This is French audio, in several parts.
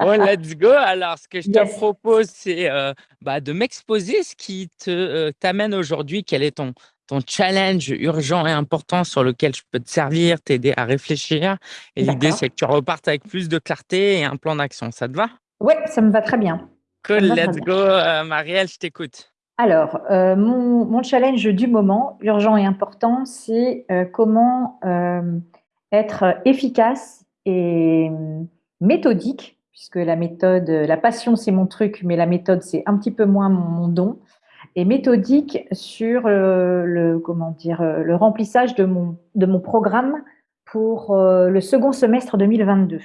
Bon, let's go. Alors, ce que je te propose, c'est euh, bah, de m'exposer ce qui te euh, t'amène aujourd'hui. Quel est ton, ton challenge urgent et important sur lequel je peux te servir, t'aider à réfléchir. Et l'idée, c'est que tu repartes avec plus de clarté et un plan d'action. Ça te va? Oui, ça me va très bien. Cool, let's go. Euh, Marielle, je t'écoute. Alors, euh, mon, challenge du moment, urgent et important, c'est euh, comment être efficace et méthodique, puisque la méthode, la passion, c'est mon truc, mais la méthode, c'est un petit peu moins mon don et méthodique sur euh, le, comment dire, euh, le remplissage de mon, de mon programme pour euh, le second semestre 2022.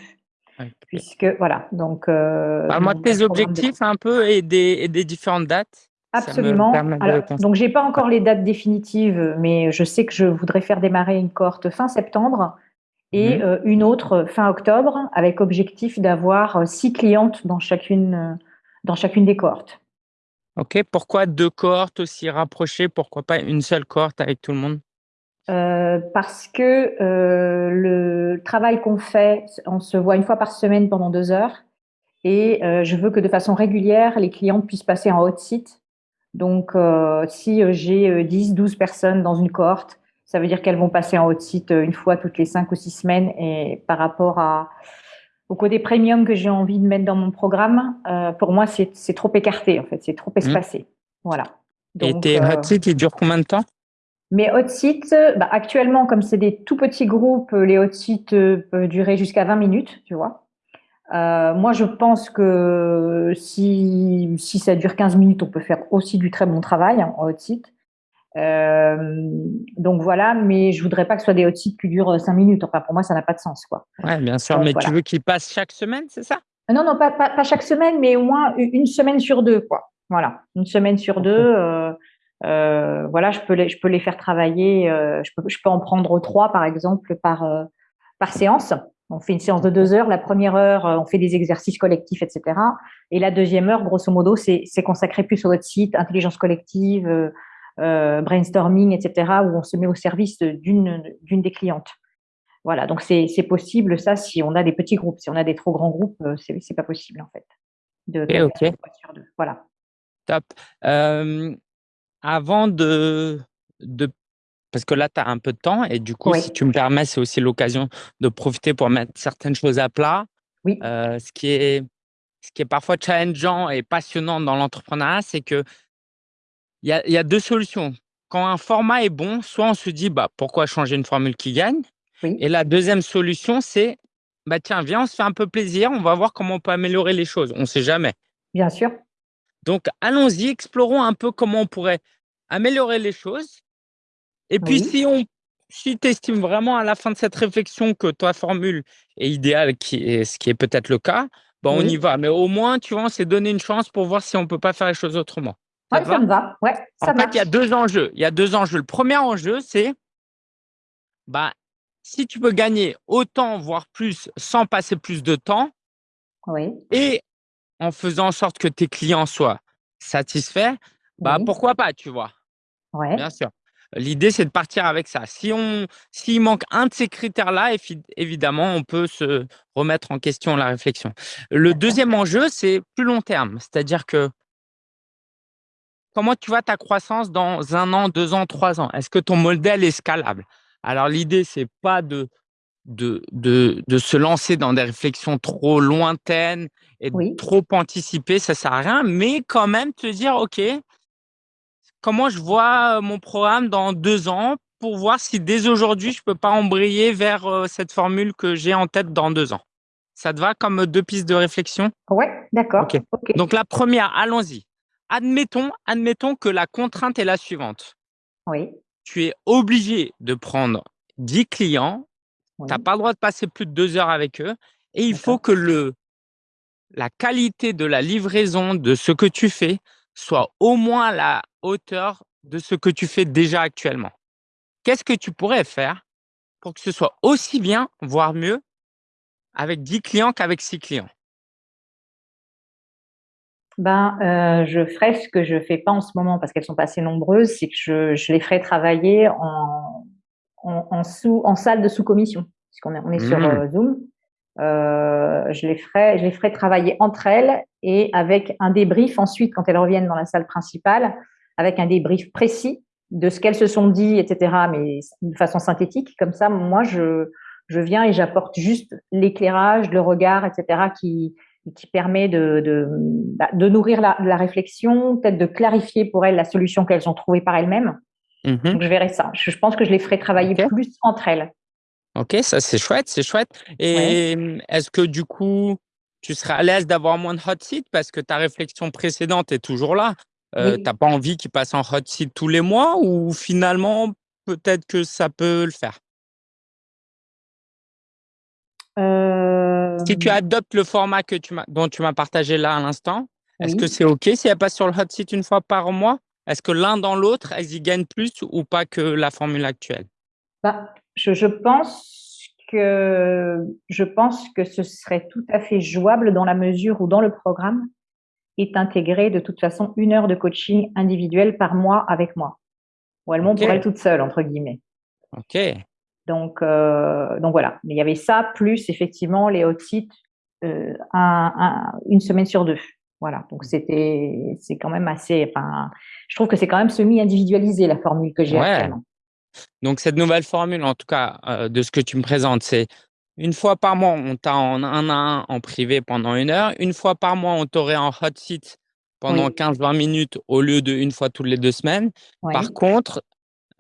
Puisque, voilà, donc... Parle-moi de tes objectifs un peu et des, et des différentes dates. Absolument. donc, j'ai pas encore les dates définitives, mais je sais que je voudrais faire démarrer une cohorte fin septembre et mhm. une autre fin octobre, avec objectif d'avoir six clientes dans chacune, dans chacune des cohortes. Ok, pourquoi deux cohortes aussi rapprochées? Pourquoi pas une seule cohorte avec tout le monde? Euh, Parce que euh, le travail qu'on fait, on se voit une fois par semaine pendant deux heures et euh, je veux que de façon régulière, les clients puissent passer en hot site. Donc, si j'ai 10, 12 personnes dans une cohorte, ça veut dire qu'elles vont passer en hot site une fois toutes les cinq ou six semaines et par rapport à au côté premium que j'ai envie de mettre dans mon programme, euh, pour moi, c'est trop écarté, en fait, c'est trop mmh. espacé. Voilà. Et tes hot euh, sites, ils durent combien de temps? Mes hot sites, bah, actuellement, comme c'est des tout petits groupes, les hot sites euh, peuvent durer jusqu'à 20 minutes, tu vois. moi, je pense que si, si ça dure 15 minutes, on peut faire aussi du très bon travail hein, en hot site. Euh, donc voilà, mais je voudrais pas que ce soit des hot sites qui durent cinq minutes. Enfin, pour moi, ça n'a pas de sens, quoi. Ouais, bien sûr. mais tu veux qu'ils passent chaque semaine, c'est ça? Non, non, pas, pas, chaque semaine, mais au moins une semaine sur deux, quoi. Voilà, une semaine sur deux. Euh, euh, voilà, je peux les, je peux les faire travailler. je peux, je peux en prendre trois, par exemple, par par séance. On fait une séance de deux heures. La première heure, on fait des exercices collectifs, etc. Et la deuxième heure, grosso modo, c'est consacré plus au votre site, intelligence collective, euh, brainstorming, etc., où on se met au service d'une des clientes. Voilà, donc c'est possible ça si on a des petits groupes. Si on a des trop grands groupes, euh, c'est pas possible en fait. De, ok. Voilà. Top. Euh, avant de, de parce que là, tu as un peu de temps et du coup, si tu me permets, c'est aussi l'occasion de profiter pour mettre certaines choses à plat. Oui. ce, qui est, ce qui est parfois challengeant et passionnant dans l'entrepreneuriat, c'est que il y a, deux solutions. Quand un format est bon, soit on se dit bah, pourquoi changer une formule qui gagne? Et la deuxième solution, c'est bah, tiens, viens, on se fait un peu plaisir, on va voir comment on peut améliorer les choses. On ne sait jamais. Bien sûr. Donc, allons-y, explorons un peu comment on pourrait améliorer les choses. Et puis, si on si tu estimes vraiment à la fin de cette réflexion que ta formule est idéale, qui est, ce qui est peut-être le cas, bah, on y va. Mais au moins, tu vois, on s'est donné une chance pour voir si on ne peut pas faire les choses autrement. Ça, ça me va. Ouais, ça en fait, il y a deux enjeux. Il y a deux enjeux. Le premier enjeu, c'est bah, si tu peux gagner autant, voire plus, sans passer plus de temps, oui. et en faisant en sorte que tes clients soient satisfaits, bah, pourquoi pas, tu vois? Ouais. Bien sûr. L'idée, c'est de partir avec ça. Si on, s'il manque un de ces critères-là, évidemment, on peut se remettre en question la réflexion. Le deuxième enjeu, c'est plus long terme. C'est-à-dire que comment tu vois ta croissance dans un an, deux ans, trois ans? Est-ce que ton modèle est scalable? Alors, l'idée, c'est pas de, de, de, se lancer dans des réflexions trop lointaines et trop anticipées, ça sert à rien, mais quand même te dire, OK, comment je vois mon programme dans deux ans pour voir si dès aujourd'hui, je peux pas embrayer vers cette formule que j'ai en tête dans deux ans? Ça te va comme deux pistes de réflexion? Oui, d'accord. Donc, la première, allons-y admettons, admettons que la contrainte est la suivante. Oui. Tu es obligé de prendre 10 clients, tu n'as pas le droit de passer plus de deux heures avec eux, et il faut que le, la qualité de la livraison de ce que tu fais soit au moins à la hauteur de ce que tu fais déjà actuellement. Qu'est-ce que tu pourrais faire pour que ce soit aussi bien, voire mieux, avec 10 clients qu'avec 6 clients? Ben, euh, je ferai ce que je fais pas en ce moment parce qu'elles sont pas assez nombreuses, c'est que je, je, les ferai travailler en, en, en, sous, en salle de sous-commission, puisqu'on est, on est sur mmh. euh, Zoom. je les ferai, je les ferai travailler entre elles et avec un débrief ensuite quand elles reviennent dans la salle principale, avec un débrief précis de ce qu'elles se sont dit, etc. Mais de façon synthétique, comme ça, moi, je, je viens et j'apporte juste l'éclairage, le regard, etc. qui qui permet de, de, bah, de nourrir la, la réflexion, peut-être de clarifier pour elles la solution qu'elles ont trouvée par elles-mêmes. Mhm. Donc, je verrai ça. Je, pense que je les ferai travailler plus entre elles. Ok, ça c'est chouette, c'est chouette. Et est-ce que du coup, tu serais à l'aise d'avoir moins de hot seat parce que ta réflexion précédente est toujours là euh, Tu n'as pas envie qu'ils passent en hot seat tous les mois ou finalement, peut-être que ça peut le faire? Euh... Si tu adoptes le format que tu dont tu m'as partagé là à l'instant, est-ce que c'est OK si elle passe sur le hot seat une fois par mois? Est-ce que l'un dans l'autre, elles y gagnent plus ou pas que la formule actuelle? Bah, je, je, pense que, je pense que ce serait tout à fait jouable dans la mesure où dans le programme est intégré de toute façon une heure de coaching individuel par mois avec moi. Ou elles montent pour elles toutes seules, entre guillemets. OK. Donc, euh, donc voilà. Mais il y avait ça, plus effectivement les hot sites euh, un, un, une semaine sur deux. Voilà. Donc c'était, c'est quand même assez. Enfin, je trouve que c'est quand même semi-individualisé la formule que j'ai actuellement. Donc cette nouvelle formule, en tout cas euh, de ce que tu me présentes, c'est une fois par mois, on t'a en un à un en privé pendant une heure. Une fois par mois, on t'aurait en hot seat pendant 15-20 minutes au lieu de une fois toutes les deux semaines. Par contre,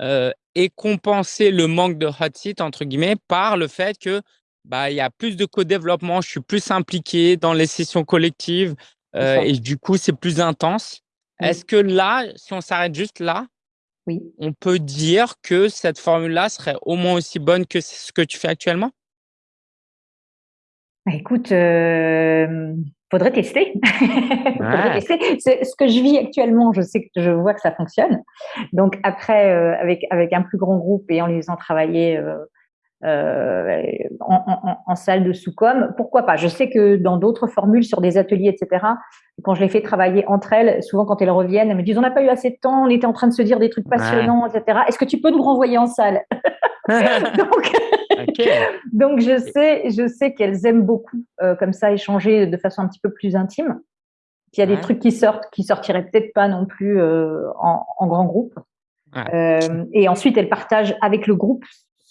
euh, et compenser le manque de hot seat entre guillemets par le fait que bah il y a plus de co-développement, je suis plus impliqué dans les sessions collectives euh, et du coup c'est plus intense. Est-ce que là, si on s'arrête juste là, oui. on peut dire que cette formule-là serait au moins aussi bonne que ce que tu fais actuellement? Bah, Écoute, euh, faudrait tester. faudrait tester. Ce que je vis actuellement, je sais que je vois que ça fonctionne. Donc après, euh, avec avec un plus grand groupe et en les faisant travailler euh, euh, en, en, en, salle de sous-com, pourquoi pas? Je sais que dans d'autres formules, sur des ateliers, etc., quand je les fais travailler entre elles, souvent quand elles reviennent, elles me disent on n'a pas eu assez de temps, on était en train de se dire des trucs passionnants, etc. Est-ce que tu peux nous renvoyer en salle? Donc donc je sais, je sais qu'elles aiment beaucoup euh, comme ça échanger de façon un petit peu plus intime. Il y a des trucs qui sortent, qui sortiraient peut-être pas non plus euh, en, en, grand groupe. Euh, et ensuite, elles partagent avec le groupe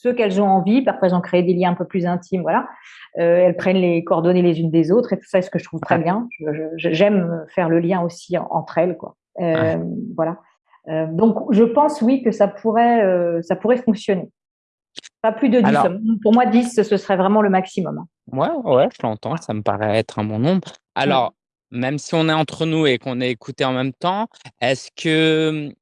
ce qu'elles ont envie. Parfois, elles ont créé des liens un peu plus intimes. Voilà. Euh, elles prennent les coordonnées les unes des autres et tout ça, c'est ce que je trouve très bien. J'aime faire le lien aussi entre elles, quoi. Euh, voilà. Euh, donc, je pense oui que ça pourrait, ça pourrait fonctionner. Pas plus de 10. Pour moi, 10, ce serait vraiment le maximum. Ouais, ouais, je l'entends. Ça me paraît être un bon nombre. Alors, même si on est entre nous et qu'on est écouté en même temps, est-ce que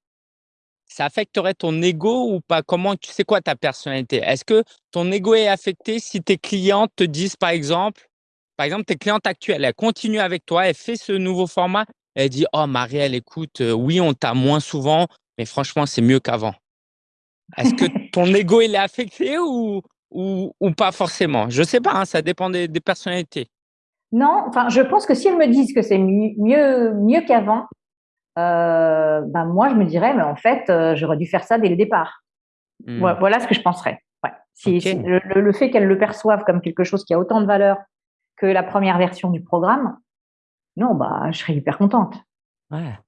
ça affecterait ton ego ou pas? Comment tu sais quoi ta personnalité? Est-ce que ton ego est affecté si tes clientes te disent, par exemple, par exemple, tes clientes actuelles, elles continuent avec toi, elles font ce nouveau format, elles disent, oh Marielle, écoute, euh, oui, on t'a moins souvent, mais franchement, c'est mieux qu'avant. Est-ce que ton ego il est affecté ou, ou, ou pas forcément? Je sais pas, hein, ça dépend des, des, personnalités. Non, enfin, je pense que si elles me disent que c'est mieux, mieux qu'avant, euh, ben moi je me dirais, mais en fait, euh, j'aurais dû faire ça dès le départ. Hmm. Voilà, voilà, ce que je penserais. Ouais. Si, si le, le, fait qu'elles le perçoivent comme quelque chose qui a autant de valeur que la première version du programme, non, bah, je serais hyper contente. Ouais.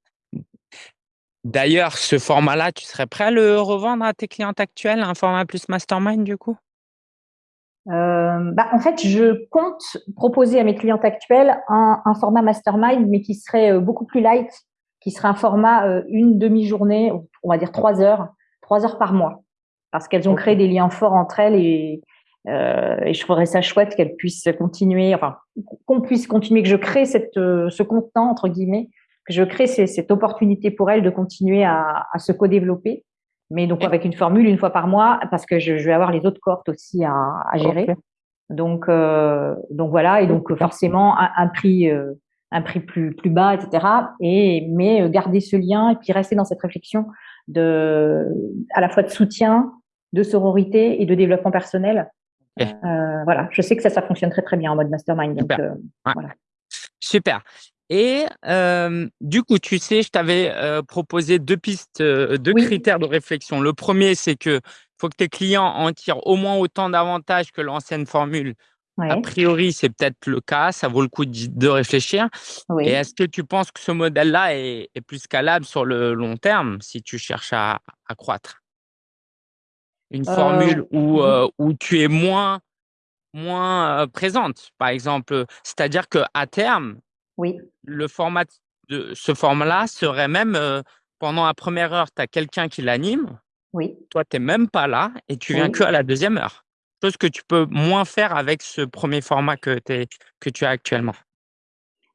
D'ailleurs, ce format-là, tu serais prêt à le revendre à tes clientes actuelles, un format plus mastermind du coup? Euh, bah, en fait, je compte proposer à mes clientes actuelles un, un, format mastermind, mais qui serait euh, beaucoup plus light, qui serait un format euh, une demi-journée, on va dire trois heures, trois heures par mois, parce qu'elles ont créé des liens forts entre elles et, euh, et je trouverais ça chouette qu'elles puissent continuer, enfin qu'on puisse continuer, que je crée cette, ce contenant entre guillemets que je crée cette opportunité pour elle de continuer à, à se co-développer, mais donc avec une formule une fois par mois, parce que je, je vais avoir les autres cohortes aussi à, à gérer. Donc, euh, donc voilà, et donc forcément un, un prix, euh, un prix plus plus bas, etc. Et mais garder ce lien et puis rester dans cette réflexion de à la fois de soutien, de sororité et de développement personnel. Euh, voilà, je sais que ça, ça fonctionne très très bien en mode mastermind. Donc, euh, voilà. Super. Et euh, du coup, tu sais, je t'avais euh, proposé deux pistes, euh, deux oui. critères de réflexion. Le premier, c'est que faut que tes clients en tirent au moins autant d'avantages que l'ancienne formule A priori, c'est peut-être le cas, ça vaut le coup de réfléchir. Et est-ce que tu penses que ce modèle-là est, plus scalable sur le long terme si tu cherches à, croître? Une formule où, euh, où tu es moins, moins présente, par exemple. C'est-à-dire qu'à terme, oui. le format de ce format-là serait même pendant la première heure, tu as quelqu'un qui l'anime. Oui. Toi, tu n'es même pas là et tu viens que à la deuxième heure chose que tu peux moins faire avec ce premier format que, que tu as actuellement.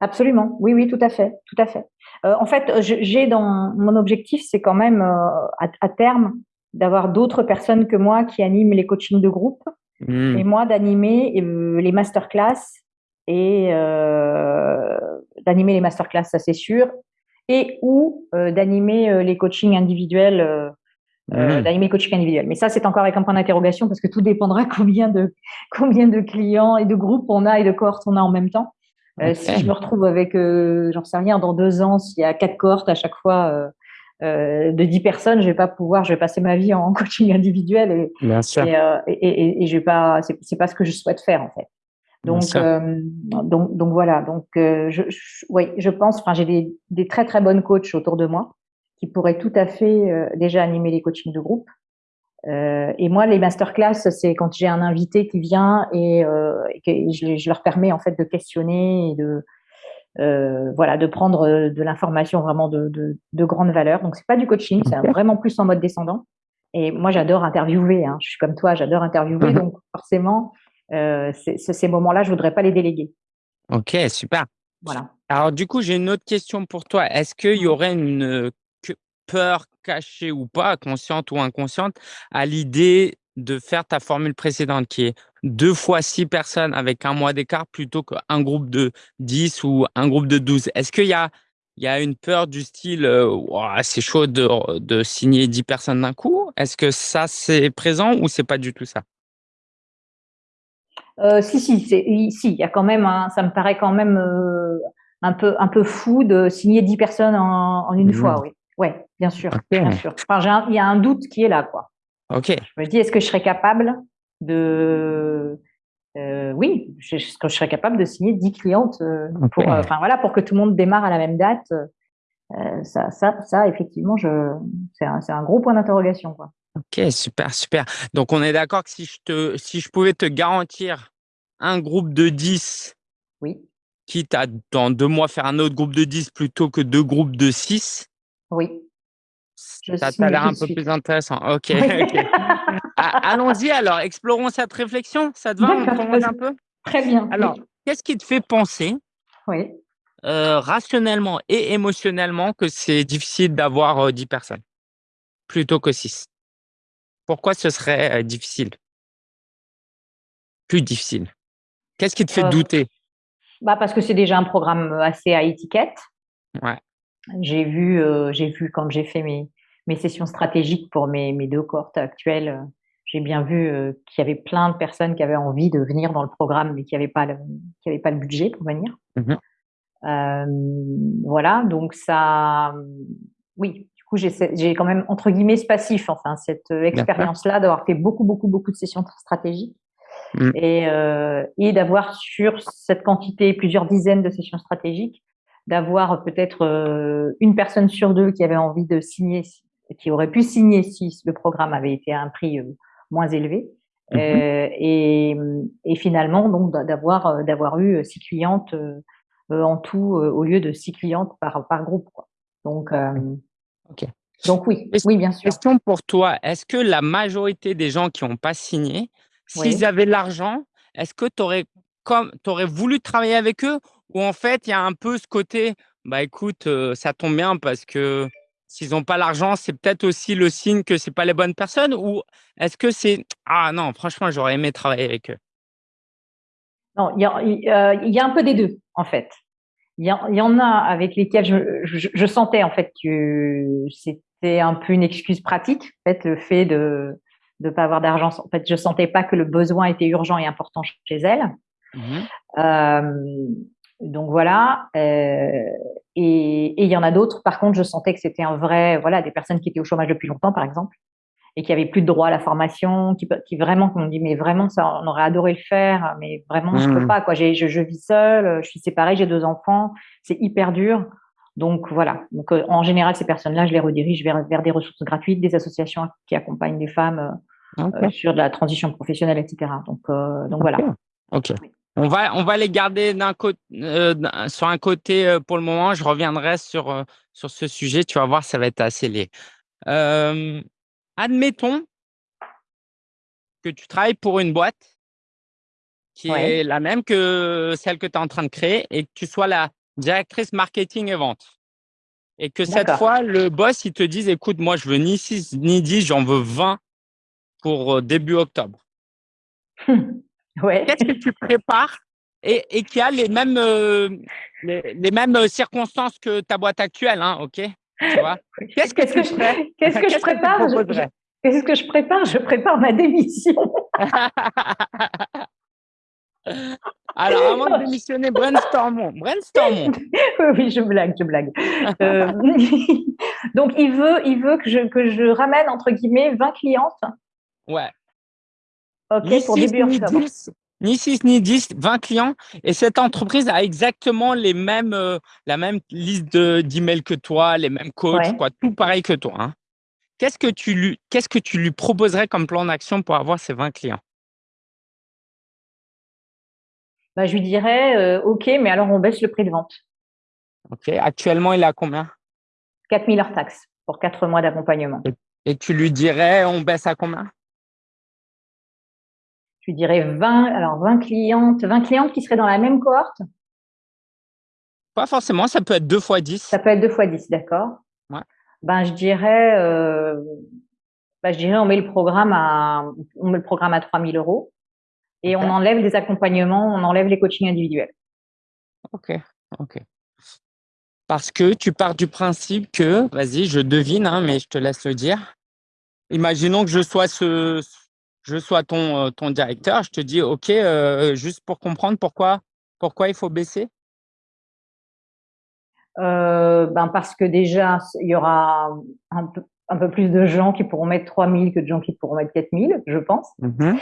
Absolument, oui, oui, tout à fait, tout à fait. Euh, en fait, j'ai dans mon objectif, c'est quand même euh, à, terme d'avoir d'autres personnes que moi qui animent les coachings de groupe mmh. et moi d'animer euh, les masterclass et d'animer les masterclass, ça c'est sûr, et ou d'animer les coachings individuels euh, mmh. d'animer coaching individuel. Mais ça, c'est encore avec un point d'interrogation parce que tout dépendra combien de, combien de clients et de groupes on a et de cohortes on a en même temps. Euh, si je me retrouve avec, euh, j'en sais rien, dans deux ans, s'il y a quatre cohortes à chaque fois euh, euh de dix personnes, je vais pas pouvoir, je vais passer ma vie en coaching individuel et, Bien sûr. et, et, et, et, je vais pas, c'est pas ce que je souhaite faire en fait. Donc, donc, donc voilà. Donc, je, je, oui, je pense. Enfin, j'ai des, des très très bonnes coachs autour de moi qui pourraient tout à fait euh, déjà animer les coachings de groupe. Euh, et moi, les masterclass, c'est quand j'ai un invité qui vient et, euh, et je, je, leur permets en fait de questionner et de euh, voilà de prendre de l'information vraiment de, de, de, grande valeur. Donc c'est pas du coaching, c'est vraiment plus en mode descendant. Et moi, j'adore interviewer. Hein. Je suis comme toi, j'adore interviewer. Donc forcément, euh, ces moments-là, je voudrais pas les déléguer. Ok, super. Voilà. Alors du coup, j'ai une autre question pour toi. Est-ce qu'il y aurait une peur cachée ou pas, consciente ou inconsciente, à l'idée de faire ta formule précédente qui est deux fois six personnes avec un mois d'écart plutôt qu'un groupe de 10 ou un groupe de 12. Est-ce qu'il y a, il y a une peur du style euh, c'est chaud de, de signer 10 personnes d'un coup? Est-ce que ça c'est présent ou c'est pas du tout ça? Euh, si, si, si, il y a quand même, ça me paraît quand même euh, un peu, un peu fou de signer 10 personnes en, une mmh. fois, oui. Oui, bien sûr, bien sûr. Enfin, il y a un doute qui est là, quoi. Ok. Je me dis, est-ce que je serais capable de, euh, oui, est-ce que je serais capable de signer 10 clientes euh, pour, euh, enfin voilà, pour que tout le monde démarre à la même date. ça, ça, ça, effectivement, je, c'est un, un, gros point d'interrogation, quoi. Ok, super, super. Donc, on est d'accord que si je te, si je pouvais te garantir un groupe de 10, oui. quitte à dans deux mois faire un autre groupe de 10 plutôt que deux groupes de 6, oui. ça t'a l'air un peu plus intéressant. Ok. Allons-y alors, explorons cette réflexion. Ça te va On un peu? Très bien. Alors, qu'est-ce qui te fait penser oui. Euh, rationnellement et émotionnellement que c'est difficile d'avoir 10 euh, personnes plutôt que 6 Pourquoi ce serait euh, difficile? Plus difficile. Qu'est-ce qui te fait douter? bah Parce que c'est déjà un programme assez à étiquette. Ouais. J'ai vu, euh, j'ai vu quand j'ai fait mes, mes sessions stratégiques pour mes, mes deux cohortes actuelles, euh, j'ai bien vu euh, qu'il y avait plein de personnes qui avaient envie de venir dans le programme, mais qui n'avaient pas le, qui avaient pas le budget pour venir. Mmh voilà, donc ça, oui, coup, j'ai quand même entre guillemets ce passif, enfin cette expérience-là d'avoir fait beaucoup, beaucoup, beaucoup de sessions stratégiques. Mmh. Et, et d'avoir sur cette quantité plusieurs dizaines de sessions stratégiques d'avoir peut-être euh, une personne sur deux qui avait envie de signer, qui aurait pu signer si le programme avait été à un prix euh, moins élevé. Euh, et, et, finalement, donc d'avoir d'avoir eu six clientes en tout au lieu de six clientes par par groupe. Quoi. Donc ok. Donc oui, oui bien sûr. Question pour toi est-ce que la majorité des gens qui n'ont pas signé, s'ils avaient l'argent, est-ce que tu aurais comme aurais voulu travailler avec eux ou en fait, il y a un peu ce côté, bah écoute, ça tombe bien parce que s'ils n'ont pas l'argent, c'est peut-être aussi le signe que c'est pas les bonnes personnes ou est-ce que c'est ah non, franchement, j'aurais aimé travailler avec eux? Non, il y, a, y a un peu des deux en fait. Il y, y, en a avec lesquels je, je, sentais en fait que c'était un peu une excuse pratique, en fait, le fait de ne pas avoir d'argent. En fait, je sentais pas que le besoin était urgent et important chez elles. Mmh euh, donc voilà. Euh, et il y en a d'autres. Par contre, je sentais que c'était un vrai, voilà, des personnes qui étaient au chômage depuis longtemps, par exemple, et qui avait plus de droit à la formation, qui, qui vraiment, on dit, mais vraiment, ça, on aurait adoré le faire, mais vraiment, je peux mmh. pas, quoi. Je, je vis seule, je suis séparée, j'ai deux enfants, c'est hyper dur. Donc voilà. Donc euh, en général, ces personnes-là, je les redirige vers, vers des ressources gratuites, des associations qui accompagnent les femmes euh, euh, sur de la transition professionnelle, etc. Donc donc voilà. Ok. On va on va les garder d'un sur un côté pour le moment. Je reviendrai sur sur ce sujet. Tu vas voir, ça va être assez lié. Admettons que tu travailles pour une boîte qui est la même que celle que tu es en train de créer et que tu sois la directrice marketing et vente. Et que cette fois, le boss, il te dise, écoute, moi, je veux ni 6 ni 10, j'en veux 20 pour euh, début octobre. ouais. Qu'est-ce que tu prépares et, et qui a les mêmes, euh, les, mêmes euh, circonstances que ta boîte actuelle, hein, ok? Qu'est-ce que, que, je, qu'est-ce que je prépare? Qu'est-ce que je prépare? Je prépare ma démission. Alors, avant de démissionner, brainstormons. Brainstormons. oui, je blague, je blague. Euh, donc, il veut, il veut que, je, que je ramène, entre guillemets, 20 clientes. Ouais. OK, pour début octobre. Ni 6 ni 10, 20 clients. Et cette entreprise a exactement les mêmes, euh, la même liste d'emails que toi, les mêmes coachs, quoi, tout pareil que toi. Hein. Qu'est-ce que tu lui, qu'est-ce que tu lui proposerais comme plan d'action pour avoir ces 20 clients? Bah, je lui dirais euh, OK, mais alors on baisse le prix de vente. OK. Actuellement, il est à combien? 4000 heures taxes pour 4 mois d'accompagnement. Et, tu lui dirais on baisse à combien? Je dirais 20, alors 20 clientes, 20 clientes qui seraient dans la même cohorte? Pas forcément, ça peut être 2 fois 10. Ça peut être 2 fois 10, d'accord. Ben, je dirais, euh, ben, je dirais on met le programme à, on met le programme à 3000 euros et on enlève les accompagnements, on enlève les coachings individuels. Ok, ok. Parce que tu pars du principe que, vas-y, je devine, hein, mais je te laisse le dire. Imaginons que je sois ce, je sois ton, euh, ton directeur, je te dis, ok, euh, juste pour comprendre pourquoi, pourquoi il faut baisser? Euh, ben parce que déjà, il y aura un peu, un peu plus de gens qui pourront mettre 3000 que de gens qui pourront mettre 4000, je pense. Mm-hmm.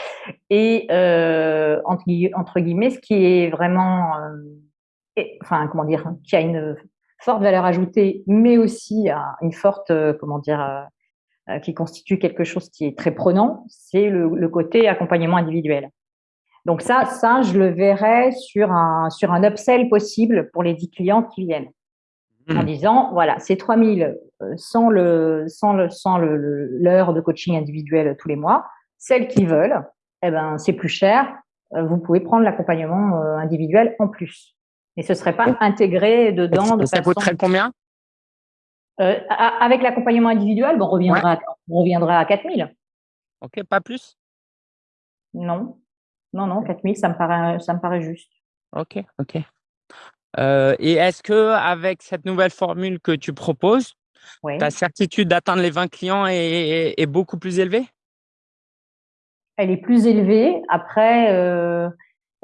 Et euh, entre, entre, guillemets, ce qui est vraiment, euh, enfin, comment dire, qui a une forte valeur ajoutée, mais aussi une forte, euh, comment dire, euh, euh, qui constitue quelque chose qui est très prenant, c'est le, le, côté accompagnement individuel. Donc ça, ça, je le verrai sur un, sur un upsell possible pour les 10 clients qui viennent en hmm. disant voilà, c'est 3000 euh, sans le sans le sans l'heure de coaching individuel tous les mois. Celles qui veulent, eh ben c'est plus cher. Euh, vous pouvez prendre l'accompagnement euh, individuel en plus. Et ce serait pas intégré dedans. De ça coûterait combien? Euh, Avec l'accompagnement individuel, bon, on reviendra, à, on reviendra à 4000. Ok, pas plus? Non, non, non, 4000, ça me paraît, ça me paraît juste. Ok, ok. Euh, et est-ce que avec cette nouvelle formule que tu proposes, ta certitude d'atteindre les 20 clients est, est, beaucoup plus élevée? Elle est plus élevée. Après, euh,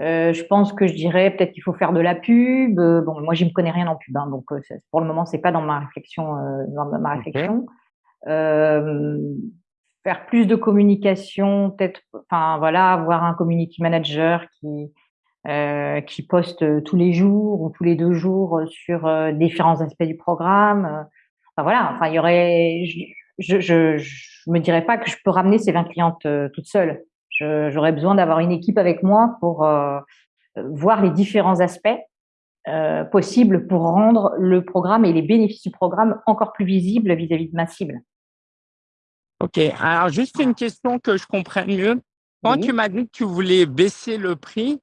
euh, je pense que je dirais peut-être qu'il faut faire de la pub. Bon, moi, je ne me connais rien en pub, hein, donc pour le moment, c'est pas dans ma réflexion. dans ma réflexion. faire plus de communication, peut-être, enfin voilà, avoir un community manager qui euh, qui poste tous les jours ou tous les deux jours sur euh, différents aspects du programme. Enfin, voilà, enfin il y aurait, je, je, je, me dirais pas que je peux ramener ces 20 clientes euh, toute seule. J'aurais besoin d'avoir une équipe avec moi pour euh, voir les différents aspects euh, possibles pour rendre le programme et les bénéfices du programme encore plus visibles vis-à-vis de ma cible. Ok, alors juste une question que je comprenne mieux. Quand tu m'as dit que tu voulais baisser le prix,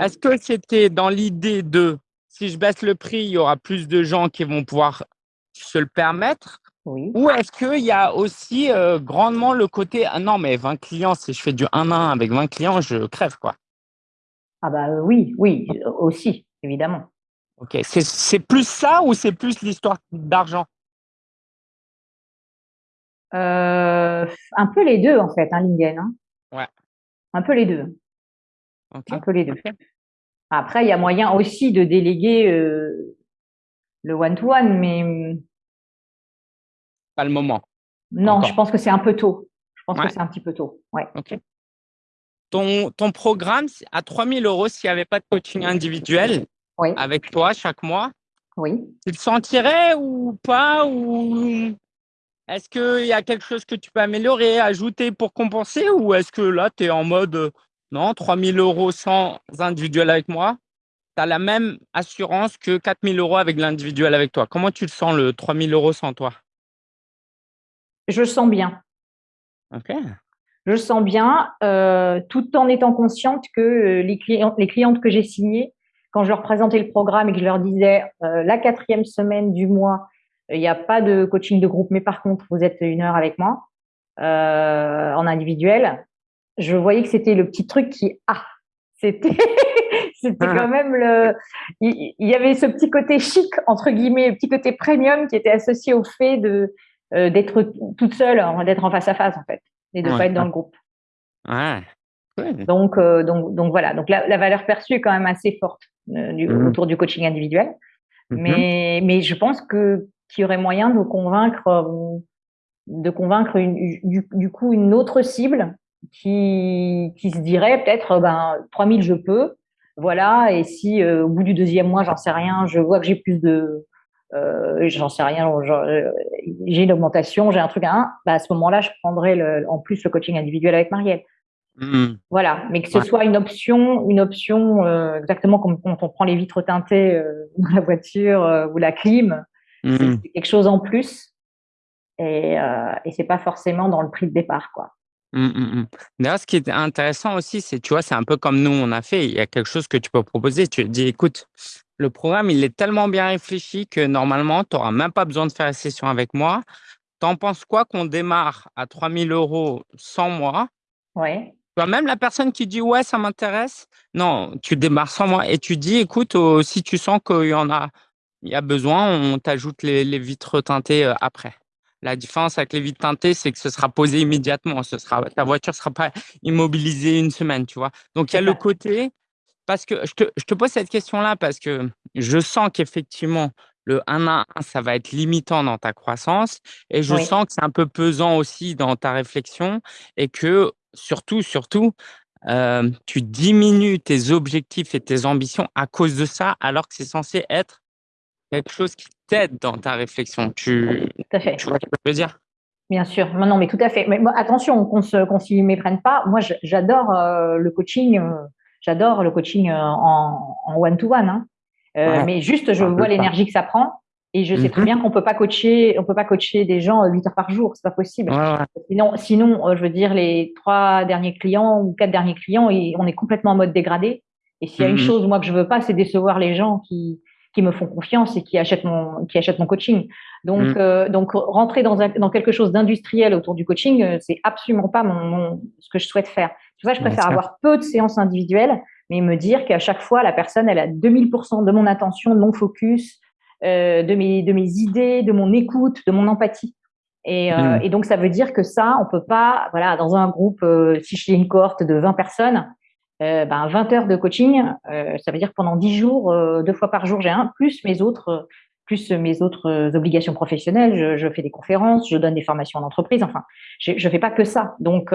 est-ce que c'était dans l'idée de si je baisse le prix, il y aura plus de gens qui vont pouvoir se le permettre oui. Ou est-ce qu'il y a aussi euh, grandement le côté ah non, mais 20 clients, si je fais du 1 à 1 avec 20 clients, je crève quoi Ah, bah oui, oui, aussi, évidemment. Ok, c'est plus ça ou c'est plus l'histoire d'argent? Euh, Un peu les deux, en fait, hein, Lingen. Hein. Ouais. Un peu les deux. Un peu les deux. Après, il y a moyen aussi de déléguer euh, le one-to-one, mais. Pas le moment. Non, je pense que c'est un peu tôt. Je pense que c'est un petit peu tôt. Ouais. OK. Ton, ton programme à 3 000 euros, s'il n'y avait pas de coaching individuel avec toi chaque mois, oui. tu le sentirais ou pas ou Est-ce qu'il y a quelque chose que tu peux améliorer, ajouter pour compenser ou est-ce que là, tu es en mode non, 3 000 euros sans individuel avec moi? Tu as la même assurance que 4 000 euros avec l'individuel avec toi. Comment tu le sens, le 3 000 euros sans toi? Je sens bien. OK. Je sens bien, euh, tout en étant consciente que euh, les, clients, les clientes que j'ai signées, quand je leur présentais le programme et que je leur disais euh, la quatrième semaine du mois, il n'y a pas de coaching de groupe, mais par contre, vous êtes une heure avec moi en individuel, je voyais que c'était le petit truc qui, ah, c'était c'était ah. quand même le il, y avait ce petit côté chic entre guillemets le petit côté premium qui était associé au fait de euh, d'être toute seule d'être en face à face en fait et de ne pas être dans le groupe. Ouais. donc euh, donc donc voilà. Donc la, valeur perçue est quand même assez forte euh, du, mmh. autour du coaching individuel. Mmh mais mais je pense que qu'il y aurait moyen de convaincre de convaincre du, du coup une autre cible qui, qui se dirait peut-être ben 3000 je peux. Voilà. Et si au bout du deuxième mois j'en sais rien je vois que j'ai plus de euh, j'en sais rien euh, j'ai une augmentation j'ai un truc à un bah, à ce moment-là je prendrai le, en plus le coaching individuel avec Marielle mmh. voilà mais que ce soit une option une option euh, exactement comme quand on prend les vitres teintées euh, dans la voiture ou la clim mmh. c'est quelque chose en plus et, et c'est pas forcément dans le prix de départ quoi mmh, mmh. D'ailleurs, ce qui est intéressant aussi, c'est, tu vois, c'est un peu comme nous, on a fait. Il y a quelque chose que tu peux proposer. Tu dis, écoute, le programme, il est tellement bien réfléchi que normalement, tu n'auras même pas besoin de faire la session avec moi. T'en penses quoi qu'on démarre à 3000 euros sans moi? Oui. Même la personne qui dit, ouais, ça m'intéresse. Non, tu démarres sans moi et tu dis, écoute, oh, si tu sens qu'il y en a, il y a besoin, on t'ajoute les, les vitres teintées euh, après. La différence avec les vitres teintées, c'est que ce sera posé immédiatement. Ce sera, ta voiture ne sera pas immobilisée une semaine, tu vois. Donc, il y a le côté, parce que je te, je te pose cette question-là parce que je sens qu'effectivement, le 1 à 1, ça va être limitant dans ta croissance et je sens que c'est un peu pesant aussi dans ta réflexion et que surtout, surtout, euh, tu diminues tes objectifs et tes ambitions à cause de ça alors que c'est censé être quelque chose qui t'aide dans ta réflexion. Tu, tout à fait. tu vois ce que je veux dire? Bien sûr, non, non, mais tout à fait. Mais attention, qu'on se, qu'on s'y méprenne pas. Moi, j'adore euh, le coaching. Euh, j'adore le coaching euh, en, one to one. Mais juste, je vois l'énergie que ça prend et je sais très mhm. bien qu'on peut pas coacher, on peut pas coacher des gens 8 heures par jour. C'est pas possible. Sinon, sinon, je veux dire, les trois derniers clients ou quatre derniers clients, on est complètement en mode dégradé. Et s'il y a une mhm. chose, moi, que je veux pas, c'est décevoir les gens qui, qui me font confiance et qui achètent mon, qui achètent mon coaching. Donc, euh, donc rentrer dans, un, dans quelque chose d'industriel autour du coaching, euh, c'est absolument pas mon, ce que je souhaite faire. Tu vois, je préfère avoir peu de séances individuelles, mais me dire qu'à chaque fois, la personne, elle a 2000% de mon attention, de mon focus, euh, de mes, de mes idées, de mon écoute, de mon empathie. Et, euh, mm. et, donc, ça veut dire que ça, on peut pas, voilà, dans un groupe, euh, si j'ai une cohorte de 20 personnes, euh, ben 20 heures de coaching, ça veut dire que pendant 10 jours, deux fois par jour, j'ai un, plus mes autres, plus mes autres obligations professionnelles. Je, je, fais des conférences, je donne des formations en entreprise. Enfin, je ne fais pas que ça. Donc,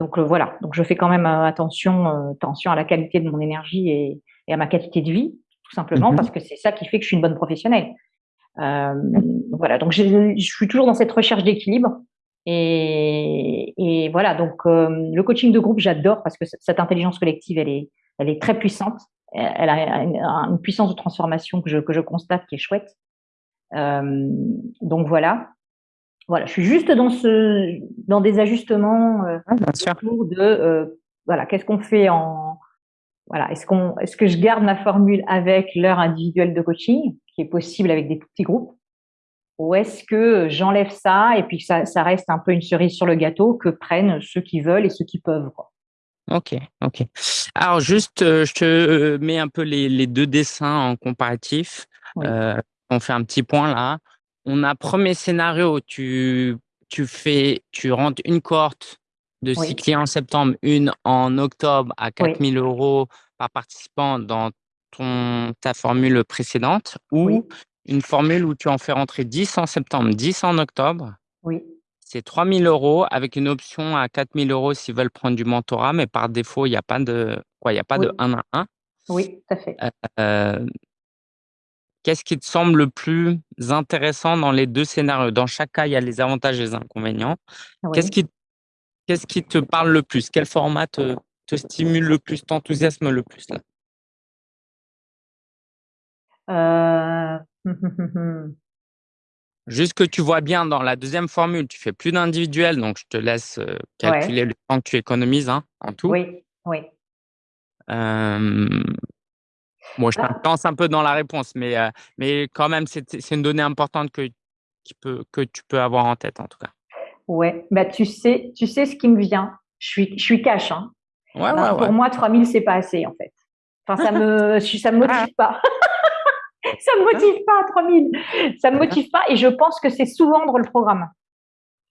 donc voilà. Donc, je fais quand même attention, attention à la qualité de mon énergie et, et à ma qualité de vie, tout simplement, mhm. parce que c'est ça qui fait que je suis une bonne professionnelle. voilà. Donc, je, je suis toujours dans cette recherche d'équilibre. Et, et, voilà, donc euh, le coaching de groupe, j'adore parce que cette intelligence collective, elle est, elle est très puissante. Elle a une, puissance de transformation que je, que je constate qui est chouette. Euh, donc voilà. Voilà, je suis juste dans ce, dans des ajustements euh, ah, autour de, euh, voilà, qu'est-ce qu'on fait en, voilà, est-ce qu'on, est-ce que je garde ma formule avec l'heure individuelle de coaching, qui est possible avec des petits groupes, ou est-ce que j'enlève ça et puis ça, ça, reste un peu une cerise sur le gâteau que prennent ceux qui veulent et ceux qui peuvent quoi. Ok, ok. Alors juste, euh, je te euh, mets un peu les, les deux dessins en comparatif. On fait un petit point là. On a premier scénario, tu, tu fais, tu rentres une cohorte de six clients en septembre, une en octobre à 4000 euros par participant dans ton, ta formule précédente, ou une formule où tu en fais rentrer 10 en septembre, 10 en octobre. Oui. c'est 3 000 euros avec une option à 4 000 euros s'ils veulent prendre du mentorat, mais par défaut, il n'y a pas de quoi, il y a pas Oui. de 1 à 1. Oui, tout à fait. Heu, qu'est-ce qui te semble le plus intéressant dans les 2 scénarios? Dans chaque cas, il y a les avantages et les inconvénients. Qu'est-ce qui qui te parle le plus? Quel format te te stimule le plus, t'enthousiasme le plus là? Mh. Juste que tu vois bien dans la 2e formule, tu fais plus d'individuel, donc je te laisse, Ouais. calculer le temps que tu économises, hein, en tout. Oui, oui. Bon, je Bah lance un peu dans la réponse, mais heu, mais quand même, c'est une donnée importante que qui peut que tu peux avoir en tête, en tout cas. Ouais, bah, tu sais tu sais ce qui me vient? Je suis je suis cash, hein. Ouais, Ben, ouais, pour ouais. moi 3 000 c'est pas assez, en fait. Enfin, ça me ça me motive pas. Ça me motive pas 3 000. Ça me motive pas et je pense que c'est sous-vendre le programme.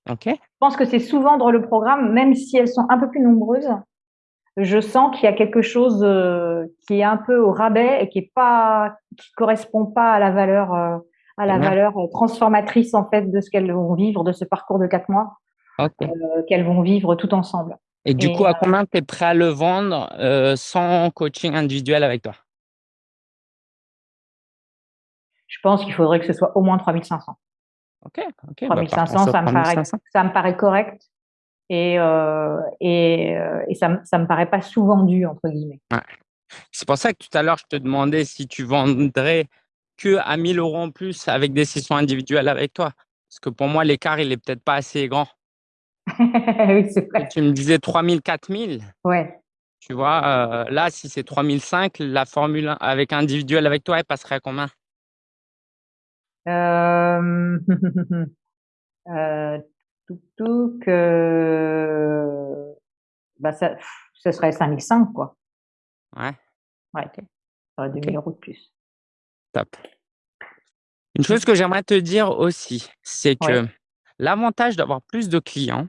OK. Je pense que c'est sous-vendre le programme, même si elles sont un peu plus nombreuses. Je sens qu'il y a quelque chose, heu, qui est un peu au rabais et qui est pas qui correspond pas à la valeur, heu, à la valeur, heu, transformatrice, en fait, de ce qu'elles vont vivre, de ce parcours de 4 mois, qu'elles vont vivre toutes ensemble Et du coup, à combien tu es prêt à le vendre, sans coaching individuel avec toi? Je pense qu'il faudrait que ce soit au moins 3 500. OK, OK, trois bah, mille cinq partons cents, sur ça me 3 paraît 500. ça me paraît correct et heu et heu et ça me ça me paraît pas «sous-vendu» entre guillemets. Ouais. C'est pour ça que tout à l'heure, je te demandais si tu vendrais qu'à 1 000 € en plus avec des sessions individuelles avec toi. Parce que pour moi, l'écart, il est peut-être pas assez grand. Oui, c'est Et vrai. tu me disais 3 000-4 000. Ouais. Tu vois, heu, là, si c'est 3 500, la formule avec individuel avec toi, elle passerait à combien? touc touc, heu, bah, ça ce serait 5 500, quoi. Ouais. Ouais, OK. j'aurais 2 OK. 000 € de plus. Top. Une chose que j'aimerais te dire aussi, c'est que l'avantage d'avoir plus de clients,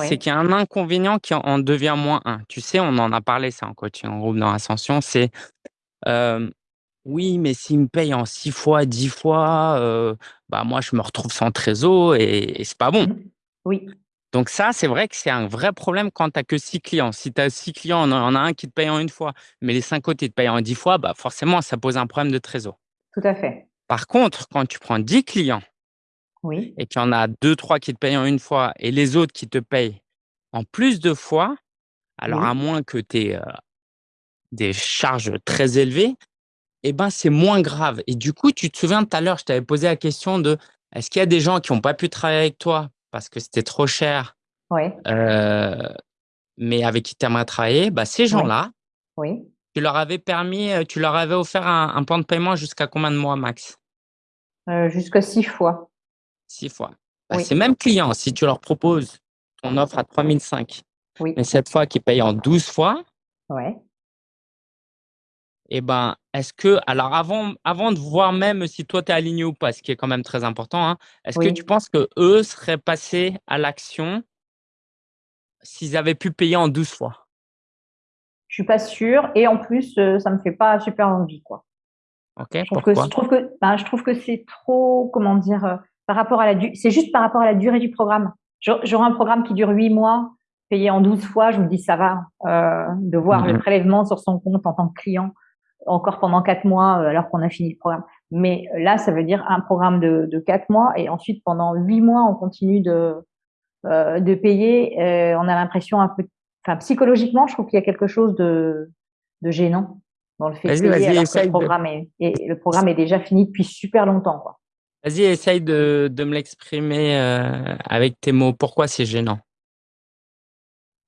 c'est qu'il y a un inconvénient qui en devient moins un. Tu sais, on en a parlé ça en coaching en groupe dans Ascension, c'est, hem: «Oui, mais s'ils me payent en 6 fois, 10 fois, heu, bah, moi, je me retrouve sans trésor et et c'est pas bon». Oui. Donc ça, c'est vrai que c'est un vrai problème quand tu as que 6 clients. Si tu as 6 clients, il y en a un qui te paye en 1 fois, mais les 5 autres, ils te payent en 10 fois, bah, forcément, ça pose un problème de trésor. Tout à fait. Par contre, quand tu prends 10 clients Oui. et qu'il y en a 2-3 qui te payent en 1 fois et les autres qui te payent en plus de fois, alors à moins que tu aies, heu, des charges très élevées et ben, c'est moins grave et du coup, tu te souviens tout à l'heure, je t'avais posé la question de: «Est-ce qu'il y a des gens qui ont pas pu travailler avec toi parce que c'était trop cher, Ouais. heu, mais avec qui tu aimerais travailler?» bah, ces Oui. gens-là Oui. tu leur avais permis, heu, tu leur avais offert un un plan de paiement jusqu'à combien de mois max? Heu, jusqu'à 6 fois. 6 fois. Bah, ces Oui. mêmes clients, si tu leur proposes ton offre à 3 500, mais Oui. cette fois qu'ils payent en 12 fois Ouais. Et ben, est-ce que alors avant avant de voir même si toi tu es aligné ou pas, ce qui est quand même très important, hein, est-ce que tu penses qu'eux seraient passés à l'action s'ils avaient pu payer en 12 fois? Je suis pas sûre et en plus, heu, ça me fait pas super envie, quoi. OK, Je trouve que je pourquoi? trouve que ben, je trouve que c'est trop, comment dire, heu, par rapport à la c'est juste par rapport à la durée du programme. J'au j'aurais un programme qui dure 8 mois, payé en 12 fois, je me dis: «Ça va», heu, de voir Mmh le mh. prélèvement sur son compte en tant que client, encore pendant 4 mois, heu, alors qu'on a fini le programme. Mais là, ça veut dire un programme de de 4 mois et ensuite pendant 8 mois, on continue de, heu, de payer, on a l'impression un peu enfin, psychologiquement, je trouve qu'il y a quelque chose de de gênant dans le fait que le de programme est le programme est déjà fini depuis super longtemps, vas-y, essaye de de me l'exprimer, avec tes mots. Pourquoi c'est gênant?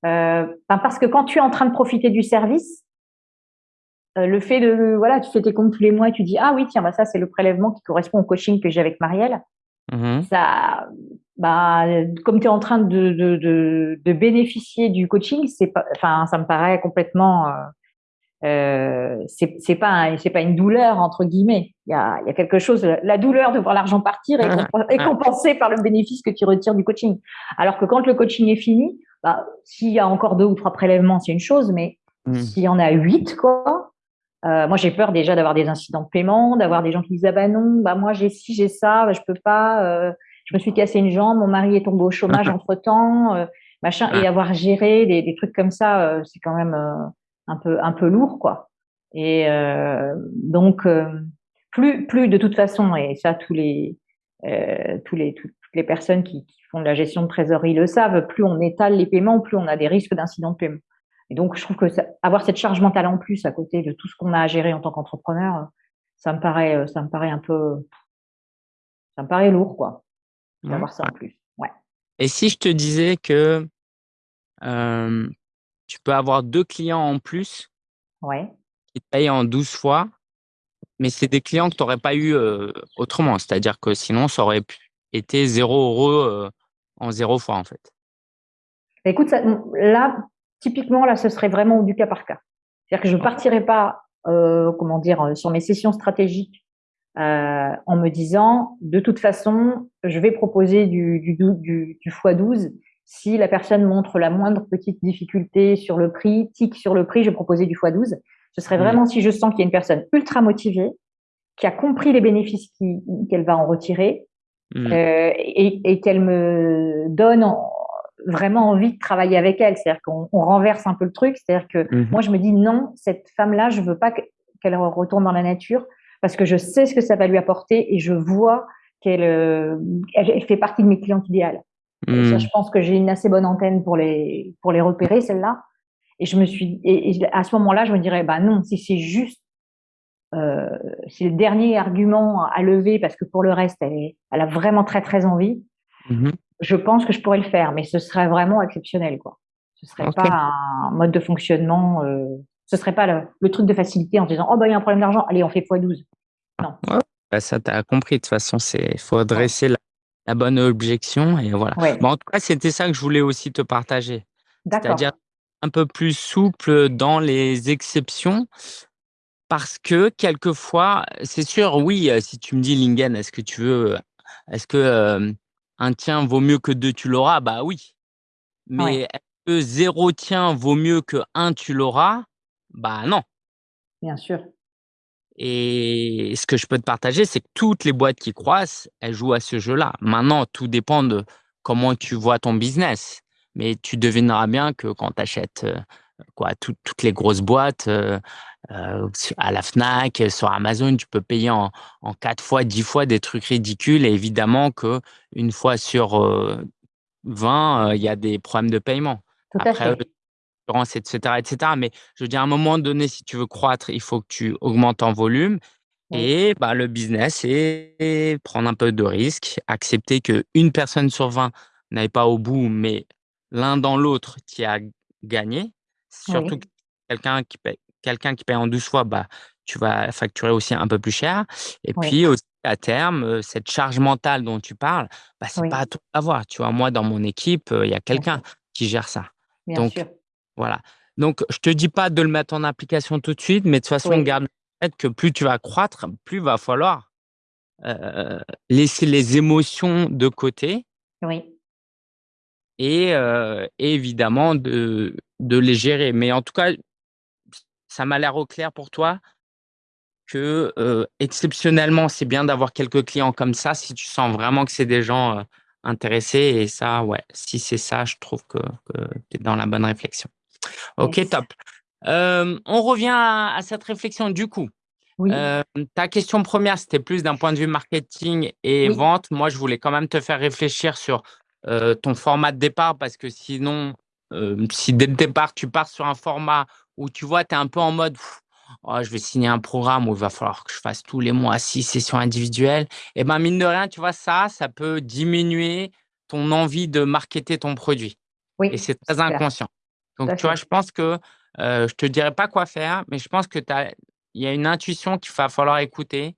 Ben, parce que quand tu es en train de profiter du service heu, le fait de voilà, tu fais tes comptes tous les mois et tu dis: «Ah oui, tiens, bah, ça, c'est le prélèvement qui correspond au coaching que j'ai avec Marielle». Mmh mh. Ça, bah, comme tu es en train de de de de bénéficier du coaching, c'est pas enfin, ça me paraît complètement, heu heu, c'est pas un pas «une douleur» entre guillemets. Il y a y a quelque chose la douleur de voir l'argent partir est compen est compensée par le bénéfice que tu retires du coaching. Alors que quand le coaching est fini, bah, s'il y a encore 2 ou 3 prélèvements, c'est une chose, mais Mmh. s'il y en a 8 quoi, heu, moi j'ai peur déjà d'avoir des incidents de paiement, d'avoir des gens qui disent: «Ah bah non, bah moi j'ai ci, j'ai ça, bah je peux pas, heu, je me suis cassé une jambe, mon mari est tombé au chômage entre-temps, euh, machin et avoir géré des, des trucs comme ça, c'est quand même un peu un peu lourd quoi. Et donc plus plus de toute façon et ça tous les tous les toutes les personnes qui, qui font de la gestion de trésorerie le savent, plus on étale les paiements, plus on a des risques d'incidents de paiement. Et donc, je trouve que ça, avoir cette charge mentale en plus à côté de tout ce qu'on a à gérer en tant qu'entrepreneur, ça me paraît, euh, ça me paraît un peu, ça me paraît lourd, quoi, d'avoir ça en plus. Ouais. Et si je te disais que euh, tu peux avoir deux clients en plus ouais. qui te payent en 12 fois, mais c'est des clients que tu n'aurais pas eu euh, autrement. C'est-à-dire que sinon, ça aurait été zéro euro en zéro fois, en fait. Écoute, ça, là, typiquement, là, ce serait vraiment du cas par cas. C'est-à-dire que je ne partirais pas, euh, comment dire, euh, sur mes sessions stratégiques euh, en me disant, de toute façon, je vais proposer du, du, du, du x12 si la personne montre la moindre petite difficulté sur le prix, tic sur le prix, je vais proposer du x12. Ce serait vraiment si je sens qu'il y a une personne ultra motivée, qui a compris les bénéfices qu'elle va en retirer mmh. euh, et, et qu'elle me donne en, vraiment envie de travailler avec elle. C'est-à-dire qu'on renverse un peu le truc. C'est-à-dire que mhm. moi, je me dis non, cette femme-là, je veux pas qu'elle retourne dans la nature parce que je sais ce que ça va lui apporter et je vois qu'elle euh, elle, fait partie de mes clientes idéales. Mhm. je pense que j'ai une assez bonne antenne pour les pour les repérer celle-là. Et je me suis et, à ce moment-là, je me dirais bah non, si c'est juste euh, c'est le dernier argument à lever parce que pour le reste, elle, elle a vraiment très très envie. Mhm je pense que je pourrais le faire, mais ce serait vraiment exceptionnel, quoi. Ce serait pas un mode de fonctionnement, euh, ce serait pas le, truc de facilité en disant oh bah il y a un problème d'argent, allez on fait x12. Non. Bah, ça t'as compris. De toute façon, c'est faut dresser la, bonne objection et voilà. en tout cas, c'était ça que je voulais aussi te partager. C'est-à-dire un peu plus souple dans les exceptions. Parce que quelquefois, c'est sûr, oui, euh, si tu me dis Lingen, est-ce que tu veux, est-ce que euh, un tien vaut mieux que deux, tu l'auras, bah oui. Mais est-ce que zéro tien vaut mieux que un, tu l'auras? Bah non. Bien sûr. Et ce que je peux te partager, c'est que toutes les boîtes qui croissent, elles jouent à ce jeu-là. Maintenant, tout dépend de comment tu vois ton business. Mais tu devineras bien que quand tu achètes euh, quoi, toutes les grosses boîtes, euh, euh, à la Fnac, sur Amazon, tu peux payer en, en 4 fois, 10 fois des trucs ridicules. Et évidemment que une fois sur 20, euh, il y a des problèmes de paiement. Tout Après, etc., etc. Mais je veux dire, à un moment donné, si tu veux croître, il faut que tu augmentes en volume. Et bah, le business, c'est prendre un peu de risque, accepter qu'une personne sur 20 n'aille pas au bout, mais l'un dans l'autre, tu as gagné. Surtout quelqu'un qui paye quelqu'un qui paye en 12 fois, bah, tu vas facturer aussi un peu plus cher. Et puis aussi, à terme, cette charge mentale dont tu parles, bah, c'est pas à toi à voir. Tu vois, moi, dans mon équipe, il y a quelqu'un qui gère ça. Donc, voilà. Donc, je te dis pas de le mettre en application tout de suite, mais de toute façon, garde en tête que plus tu vas croître, plus il va falloir laisser les émotions de côté. Oui. Et, et évidemment, de, de les gérer. Mais en tout cas, ça m'a l'air au clair pour toi que exceptionnellement, c'est bien d'avoir quelques clients comme ça si tu sens vraiment que c'est des gens intéressés. Et ça, ouais, si c'est ça, je trouve que, tu es dans la bonne réflexion. Ok, top. on revient à, cette réflexion du coup. ta question première, c'était plus d'un point de vue marketing et vente. Moi, je voulais quand même te faire réfléchir sur ton format de départ parce que sinon, si dès le départ, tu pars sur un format où tu vois, tu es un peu en mode oh, je vais signer un programme où il va falloir que je fasse tous les mois six sessions individuelles. Et ben mine de rien, tu vois, ça, ça peut diminuer ton envie de marketer ton produit. Oui, et c'est très inconscient. Donc, tu vois, je pense que euh, je te dirais pas quoi faire, mais je pense que il y a une intuition qu'il va falloir écouter.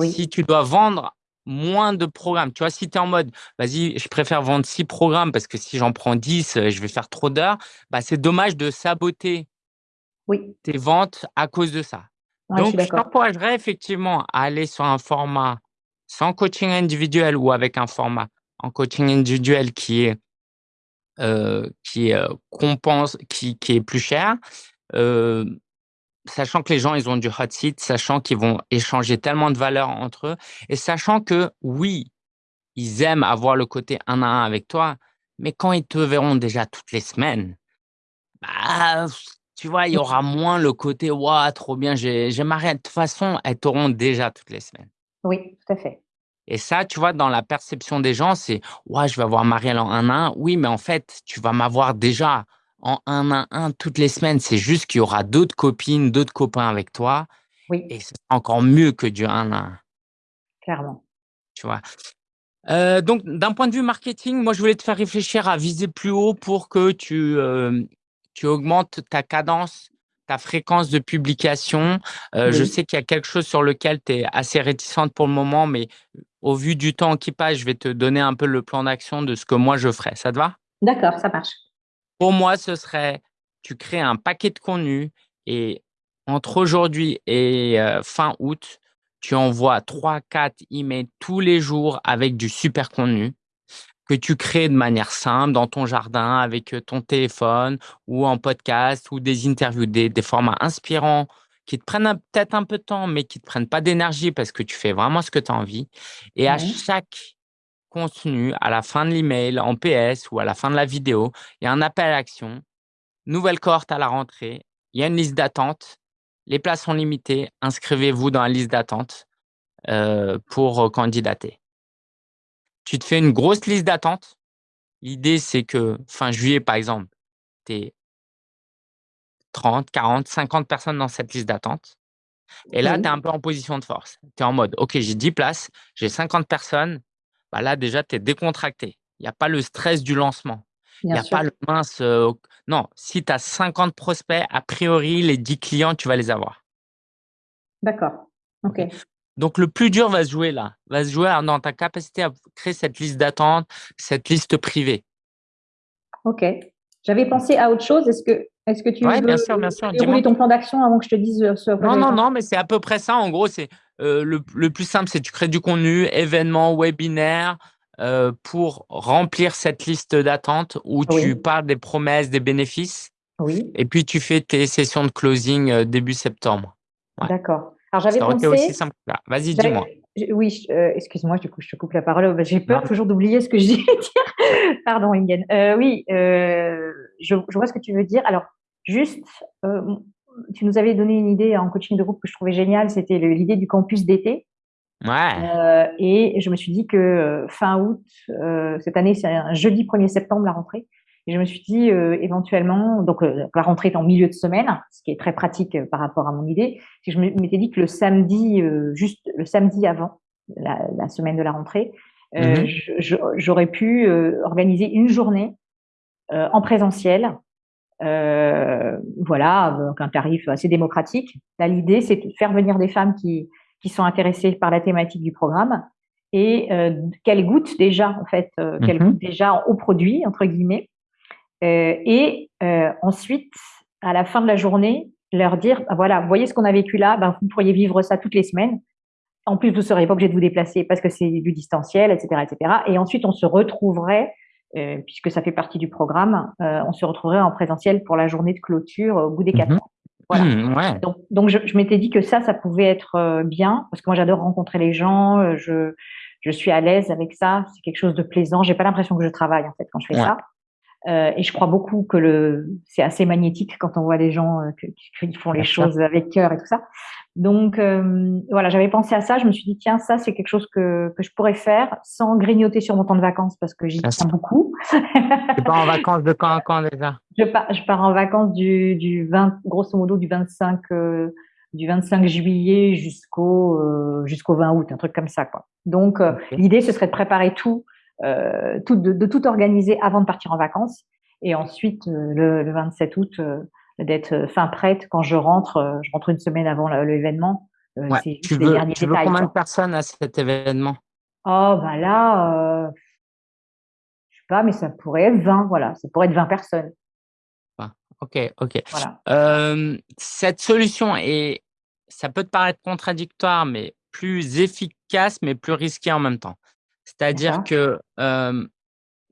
Si tu dois vendre moins de programmes, tu vois, si tu es en mode, vas-y, je préfère vendre six programmes parce que si j'en prends 10, euh, je vais faire trop d'heures, bah, c'est dommage de saboter oui. tes ventes à cause de ça. Donc, je t'encouragerais effectivement à aller sur un format sans coaching individuel ou avec un format en coaching individuel qui est euh, qui euh, compense, qui, qui, est plus cher, euh, sachant que les gens ils ont du hot seat, sachant qu'ils vont échanger tellement de valeur entre eux, et sachant que oui, ils aiment avoir le côté un à un avec toi, mais quand ils te verront déjà toutes les semaines, bah, tu vois, il y aura moins le côté waouh, trop bien, j'ai Marielle. De toute façon, elles t'auront déjà toutes les semaines. Oui, tout à fait. Et ça, tu vois, dans la perception des gens, c'est ouais, je vais avoir Marielle en 1 à 1. Oui, mais en fait, tu vas m'avoir déjà en 1 à 1 toutes les semaines. C'est juste qu'il y aura d'autres copines, d'autres copains avec toi. Oui. Et c'est encore mieux que du 1 à 1. Clairement. Tu vois. Euh, donc, d'un point de vue marketing, moi, je voulais te faire réfléchir à viser plus haut pour que tu, euh, tu augmentes ta cadence, ta fréquence de publication. Euh, je sais qu'il y a quelque chose sur lequel tu es assez réticente pour le moment, mais au vu du temps qui passe, je vais te donner un peu le plan d'action de ce que moi je ferais. Ça te va? D'accord, ça marche. Pour moi, ce serait, tu crées un paquet de contenu et entre aujourd'hui et fin août, tu envoies 3-4 emails tous les jours avec du super contenu que tu crées de manière simple dans ton jardin avec ton téléphone ou en podcast ou des interviews, des, formats inspirants qui te prennent peut-être un peu de temps, mais qui ne te prennent pas d'énergie parce que tu fais vraiment ce que tu as envie. Et à chaque contenu, à la fin de l'email, en PS ou à la fin de la vidéo, il y a un appel à l'action, nouvelle cohorte à la rentrée, il y a une liste d'attente, les places sont limitées, inscrivez-vous dans la liste d'attente euh, pour candidater tu te fais une grosse liste d'attente. L'idée, c'est que fin juillet, par exemple, tu es 30, 40, 50 personnes dans cette liste d'attente. Et là, tu es un peu en position de force. Tu es en mode, OK, j'ai 10 places, j'ai 50 personnes. Bah là, déjà, tu es décontracté. Il n'y a pas le stress du lancement. Il n'y a pas le mince. Euh, non, si tu as 50 prospects, a priori, les 10 clients, tu vas les avoir. D'accord. OK. Donc, le plus dur va se jouer là, va se jouer dans ta capacité à créer cette liste d'attente, cette liste privée. Ok. J'avais pensé à autre chose. Est-ce que, est que tu veux bien sûr, bien sûr. dérouler ton plan d'action avant que je te dise euh, ce Non, non, non, mais c'est à peu près ça. En gros, c'est euh, le, plus simple, c'est tu crées du contenu, événements, webinaires, euh, pour remplir cette liste d'attente où tu parles des promesses, des bénéfices. Oui. Et puis, tu fais tes sessions de closing début septembre. D'accord. Alors j'avais pensé. aussi simple Vas-y, dis-moi. Oui, euh, excuse-moi, du coup, je te coupe la parole. J'ai peur toujours d'oublier ce que je dis. Pardon, Ingen. Euh, oui, euh, je, vois ce que tu veux dire. Alors, juste, tu nous avais donné une idée en coaching de groupe que je trouvais géniale. C'était l'idée du campus d'été. Ouais. et je me suis dit que fin août, cette année, c'est un jeudi 1er septembre la rentrée. Et je me suis dit euh, éventuellement, donc euh, la rentrée est en milieu de semaine, ce qui est très pratique euh, par rapport à mon idée. Si je m'étais dit que le samedi, juste le samedi avant la, semaine de la rentrée, mhm. j'aurais pu organiser une journée en présentiel, voilà, avec un tarif assez démocratique. Là, l'idée, c'est de faire venir des femmes qui qui sont intéressées par la thématique du programme et qu'elles goûtent déjà en fait, qu'elles mhm. goûtent déjà au produit entre guillemets et euh, ensuite, à la fin de la journée, leur dire, bah voilà, vous voyez ce qu'on a vécu là, ben, vous pourriez vivre ça toutes les semaines. En plus, vous ne seriez pas obligé de vous déplacer parce que c'est du distanciel, etc., etc. Et ensuite, on se retrouverait, euh, puisque ça fait partie du programme, euh, on se retrouverait en présentiel pour la journée de clôture au bout des quatre mmh ans. Voilà. Mmh, ouais. Donc, donc je, je m'étais dit que ça, ça pouvait être bien parce que moi, j'adore rencontrer les gens. Je, je suis à l'aise avec ça. C'est quelque chose de plaisant. J'ai pas l'impression que je travaille en fait quand je fais ça. Euh, et je crois beaucoup que le, c'est assez magnétique quand on voit des gens euh, qui, font les choses avec cœur et tout ça. Donc euh, voilà, j'avais pensé à ça. Je me suis dit tiens, ça c'est quelque chose que, que je pourrais faire sans grignoter sur mon temps de vacances parce que j'y tiens beaucoup. tu pars en vacances de quand à quand déjà? Je pars, je pars en vacances du, du 20, grosso modo du 25 euh, du 25 juillet jusqu'au euh, jusqu'au 20 août, un truc comme ça quoi. Donc l'idée ce serait de préparer tout euh, tout, de, tout organiser avant de partir en vacances. Et ensuite, euh, le, 27 août, euh, d'être fin prête quand je rentre. je rentre une semaine avant l'événement. tu veux, tu veux combien de personnes à cet événement? Oh, bah là, je sais pas, mais ça pourrait être 20, voilà. Ça pourrait être 20 personnes. Ah, ok, ok. cette solution est, ça peut te paraître contradictoire, mais plus efficace, mais plus risqué en même temps. C'est-à-dire que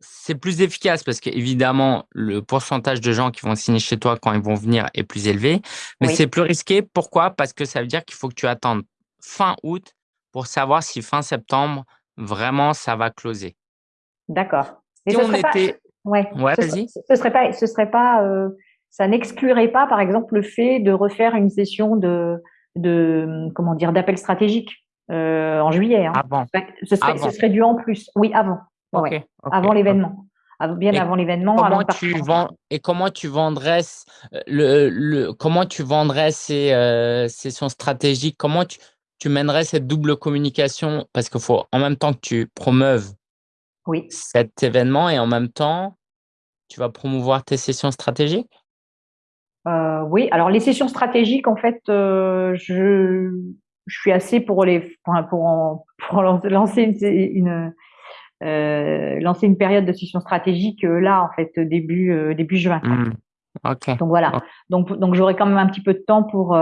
c'est plus efficace parce qu'évidemment, le pourcentage de gens qui vont signer chez toi quand ils vont venir est plus élevé. Mais c'est plus risqué. Pourquoi? Parce que ça veut dire qu'il faut que tu attendes fin août pour savoir si fin septembre, vraiment, ça va closer. D'accord. Si on était… Ouais, vas-y. Ce serait pas, ce serait pas, euh, ça n'exclurait pas, par exemple, le fait de refaire une session de, de comment dire, d'appel stratégique? Euh, en juillet. Hein. Avant. Ce serait, ce serait dû en plus. Oui, avant. Avant l'événement. Bien avant l'événement. Comment tu vends et comment tu vendrais euh, le, le comment tu vendrais ces sessions stratégiques? Comment tu, tu mènerais cette double communication? Parce qu'il faut en même temps que tu promeuves oui. cet événement et en même temps, tu vas promouvoir tes sessions stratégiques? Euh, Oui, alors les sessions stratégiques, en fait, euh, je, je, suis assez pour les pour, pour, lancer une, euh, lancer une période de session stratégique là, en fait, début début juin. Mmh. Donc voilà. Donc donc j'aurai quand même un petit peu de temps pour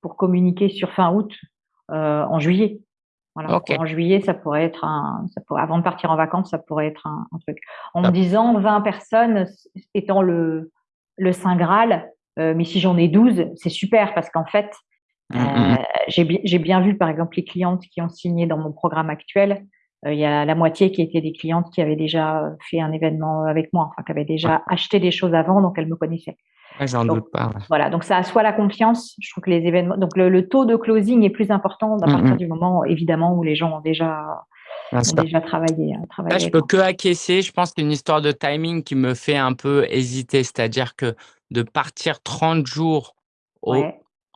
pour communiquer sur fin août en juillet. En juillet, ça pourrait être un, ça pourrait, avant de partir en vacances, ça pourrait être un, truc. En me disant 20 personnes étant le, le Saint Graal, euh, mais si j'en ai 12, c'est super parce qu'en fait, mmh, mmh, mmh. euh, j'ai bien vu par exemple les clientes qui ont signé dans mon programme actuel. Euh, il y a la moitié qui étaient des clientes qui avaient déjà fait un événement avec moi, enfin qui avaient déjà acheté des choses avant, donc elles me connaissaient. J'en doute pas. Voilà, donc ça assoit la confiance. Je trouve que les événements, donc le, taux de closing est plus important à partir du moment, évidemment, où les gens ont déjà, déjà travaillé. Hein, travaillé Là, je peux que acquiescer. Je pense que c'est une histoire de timing qui me fait un peu hésiter. C'est-à-dire que de partir 30 jours au...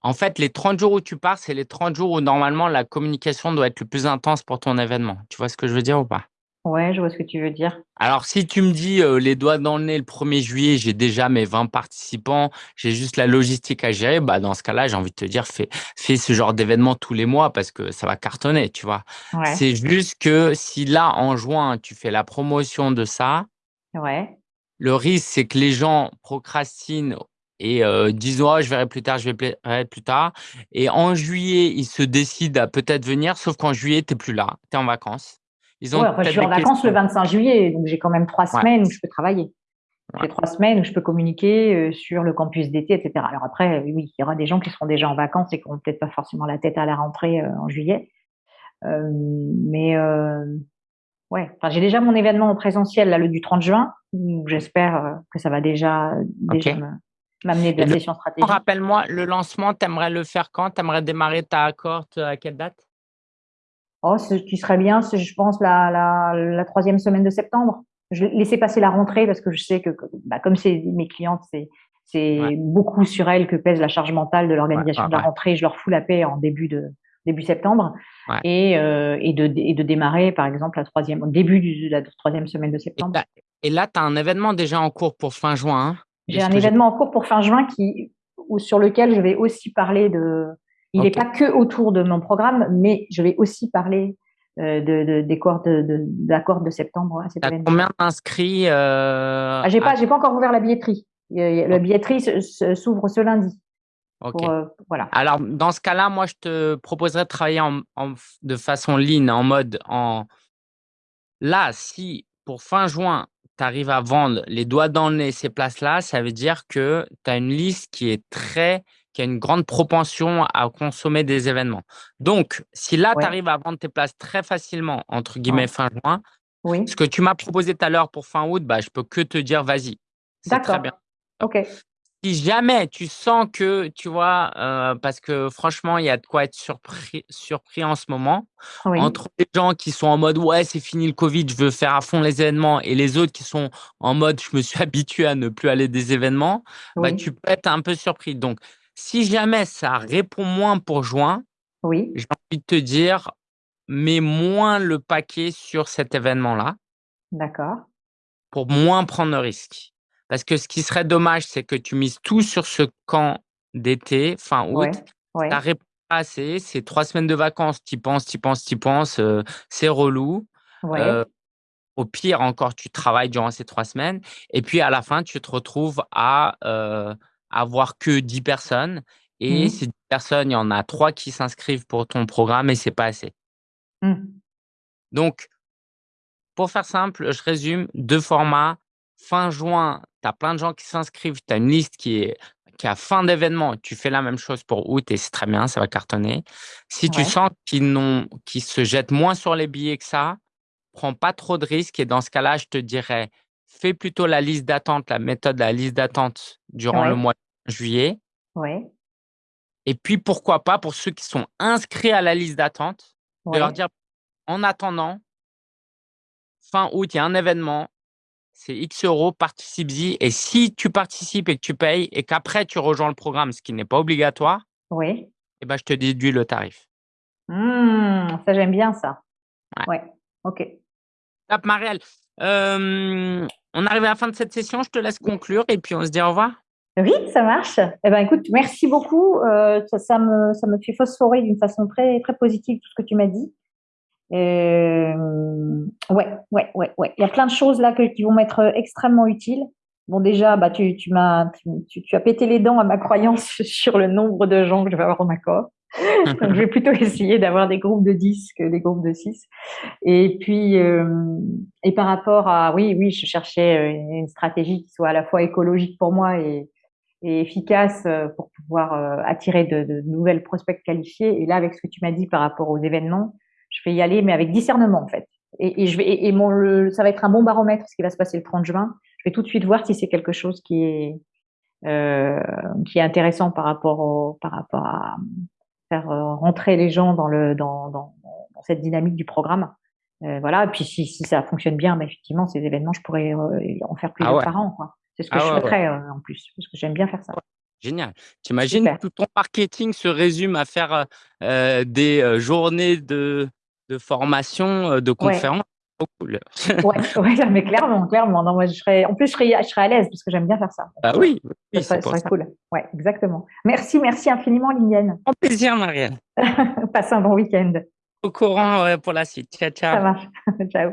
En fait, les 30 jours où tu pars, c'est les 30 jours où normalement la communication doit être le plus intense pour ton événement. Tu vois ce que je veux dire ou pas? Ouais, je vois ce que tu veux dire. Alors, si tu me dis euh, les doigts dans le nez le 1er juillet, j'ai déjà mes 20 participants, j'ai juste la logistique à gérer, bah dans ce cas-là, j'ai envie de te dire, fais, fais ce genre d'événement tous les mois parce que ça va cartonner, tu vois. C'est juste que si là, en juin, tu fais la promotion de ça, ouais. le risque, c'est que les gens procrastinent et euh, disent oh, je verrai plus tard, je verrai plus tard. Et en juillet, ils se décident à peut-être venir, sauf qu'en juillet, tu n'es plus là, tu es en vacances. Ils ont je suis en vacances le 25 juillet, donc j'ai quand même trois semaines où je peux travailler. J'ai trois semaines où je peux communiquer euh, sur le campus d'été, etc. Alors après, oui, il y aura des gens qui seront déjà en vacances et qui n'auront peut-être pas forcément la tête à la rentrée euh, en juillet. Euh, mais ouais, enfin, j'ai déjà mon événement en présentiel, là, le du 30 juin, j'espère que ça va déjà, déjà m'amener de la session stratégique. Rappelle-moi, le lancement, tu aimerais le faire quand? Tu aimerais démarrer ta accorte à quelle date? Oh, ce qui serait bien, je pense, la, la, la, troisième semaine de septembre. Je laisser passer la rentrée parce que je sais que, bah, comme c'est mes clientes, c'est c'est beaucoup sur elles que pèse la charge mentale de l'organisation de la rentrée. Je leur fous la paix en début de début septembre et, euh, et, de, et de démarrer, par exemple, la troisième, au début de la troisième semaine de septembre. Et, là, tu as un événement déjà en cours pour fin juin. Hein? J'ai un événement en cours pour fin juin qui, ou sur lequel je vais aussi parler de, il n'est pas que autour de mon programme, mais je vais aussi parler euh, de, des cours de, de, de septembre à combien d'inscrits euh, ah, J'ai pas, j'ai pas encore ouvert la billetterie. La billetterie s'ouvre ce lundi. Euh, voilà. Alors, dans ce cas-là, moi, je te proposerais de travailler en, de façon lean, en mode en. Là, si pour fin juin, tu arrives à vendre les doigts dans le nez ces places-là, ça veut dire que tu as une liste qui est très qui a une grande propension à consommer des événements. Donc, si là, tu arrives à vendre tes places très facilement, entre guillemets, fin juin, oui. ce que tu m'as proposé tout à l'heure pour fin août, bah, je peux que te dire, vas-y. C'est très bien. OK. Si jamais tu sens que, tu vois, euh, parce que franchement, il y a de quoi être surpris, surpris en ce moment, entre les gens qui sont en mode, ouais, c'est fini le Covid, je veux faire à fond les événements, et les autres qui sont en mode, je me suis habitué à ne plus aller des événements, bah, tu peux être un peu surpris. Donc, si jamais ça répond moins pour juin, oui. j'ai envie de te dire, mets moins le paquet sur cet événement-là. D'accord. Pour moins prendre de risques. Parce que ce qui serait dommage, c'est que tu mises tout sur ce camp d'été, fin août. Ouais, pas assez. C'est trois semaines de vacances. Tu penses, tu penses, tu penses. Euh, c'est relou. Euh, au pire, encore, tu travailles durant ces trois semaines. Et puis, à la fin, tu te retrouves à euh, avoir que 10 personnes. Et mmh. ces 10 personnes, il y en a trois qui s'inscrivent pour ton programme et c'est pas assez. Mmh. Donc, pour faire simple, je résume deux formats. Fin juin, tu as plein de gens qui s'inscrivent. Tu as une liste qui est qui a fin d'événement. Tu fais la même chose pour août et c'est très bien, ça va cartonner. Si tu sens qu'ils se jettent moins sur les billets que ça, prends pas trop de risques et dans ce cas-là, je te dirais, fais plutôt la liste d'attente, la méthode de la liste d'attente durant le mois de juillet. Oui. Et puis, pourquoi pas, pour ceux qui sont inscrits à la liste d'attente, de leur dire, en attendant, fin août, il y a un événement, c'est X euros, participe-y. Et si tu participes et que tu payes et qu'après tu rejoins le programme, ce qui n'est pas obligatoire, oui. eh ben, je te déduis le tarif. Mmh, ça, j'aime bien ça. Ouais, ok. Top, Marielle. Euh, on arrive à la fin de cette session. Je te laisse conclure et puis on se dit au revoir. Oui, ça marche. Eh ben, écoute, merci beaucoup. Euh, ça, me, ça me fait phosphorer d'une façon très, très positive tout ce que tu m'as dit. Euh, ouais, ouais, ouais, ouais. Il y a plein de choses là qui vont m'être extrêmement utiles. Bon, déjà, bah, tu, tu m'as, tu, tu, as pété les dents à ma croyance sur le nombre de gens que je vais avoir dans ma. Donc, je vais plutôt essayer d'avoir des groupes de 10 que des groupes de 6. Et puis, euh, et par rapport à, oui, oui, je cherchais une stratégie qui soit à la fois écologique pour moi et, et efficace euh, pour pouvoir euh, attirer de, de, nouvelles prospects qualifiés. Et là, avec ce que tu m'as dit par rapport aux événements, je vais y aller, mais avec discernement en fait. Et, et je vais, et, mon, le, ça va être un bon baromètre ce qui va se passer le 30 juin. Je vais tout de suite voir si c'est quelque chose qui est euh, qui est intéressant par rapport au, par rapport à faire euh, rentrer les gens dans le dans, dans, dans cette dynamique du programme. Euh, voilà. Et puis si, si ça fonctionne bien, bah, effectivement, ces événements, je pourrais en faire plusieurs ah par an. Quoi. C'est ce que ah je souhaiterais en plus, parce que j'aime bien faire ça. Génial. Tu imagines tout ton marketing se résume à faire euh, des journées de, de formation, de conférences. Ouais. cool. ouais, mais clairement, clairement. Non, moi, je serais, en plus, je serais, je serais à l'aise parce que j'aime bien faire ça. Ah oui, oui ça serait, cool. Ouais, exactement. Merci, merci infiniment, Liliane. En plaisir, Marianne. Passe un bon week-end. Au courant pour la suite. Ciao, ciao. Ça marche. ciao.